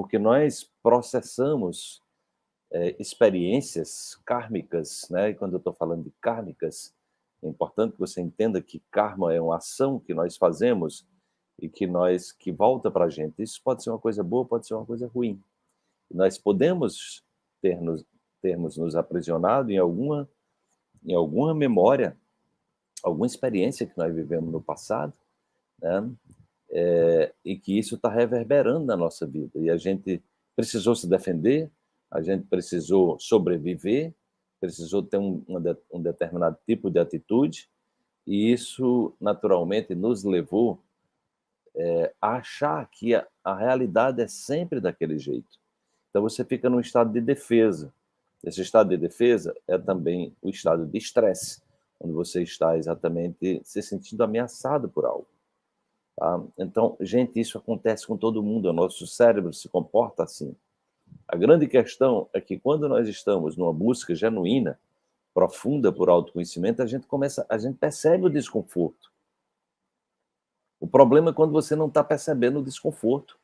porque nós processamos é, experiências kármicas, né? E quando eu estou falando de kármicas, é importante que você entenda que karma é uma ação que nós fazemos e que nós que volta para a gente. Isso pode ser uma coisa boa, pode ser uma coisa ruim. Nós podemos ter nos, termos nos aprisionado em alguma em alguma memória, alguma experiência que nós vivemos no passado, né? É, e que isso está reverberando na nossa vida. E a gente precisou se defender, a gente precisou sobreviver, precisou ter um, um determinado tipo de atitude, e isso, naturalmente, nos levou é, a achar que a, a realidade é sempre daquele jeito. Então, você fica num estado de defesa. Esse estado de defesa é também o estado de estresse, onde você está exatamente se sentindo ameaçado por algo. Tá? Então, gente, isso acontece com todo mundo, o nosso cérebro se comporta assim. A grande questão é que quando nós estamos numa busca genuína, profunda por autoconhecimento, a gente começa, a gente percebe o desconforto. O problema é quando você não está percebendo o desconforto.